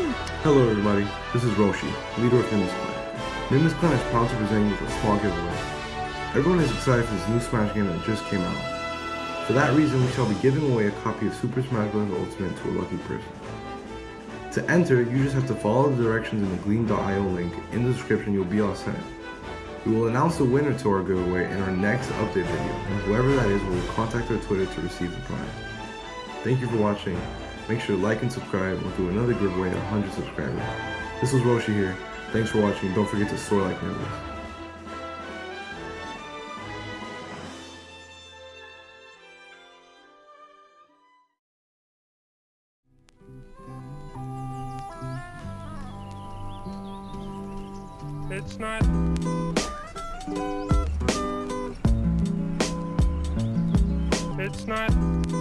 Hello everybody, this is Roshi, leader of Nimbus Clan. Nimbus Clan is proud to present you with a small giveaway. Everyone is excited for this new Smash game that just came out. For that reason, we shall be giving away a copy of Super Smash Bros. Ultimate to a lucky person. To enter, you just have to follow the directions in the Gleam.io link. In the description, you'll be all set. We will announce the winner to our giveaway in our next update video, and whoever that is will contact our Twitter to receive the prize. Thank you for watching. Make sure to like and subscribe. We'll do another giveaway at 100 subscribers. This was Roshi here. Thanks for watching. Don't forget to soar like Nimbus. It's not. It's not.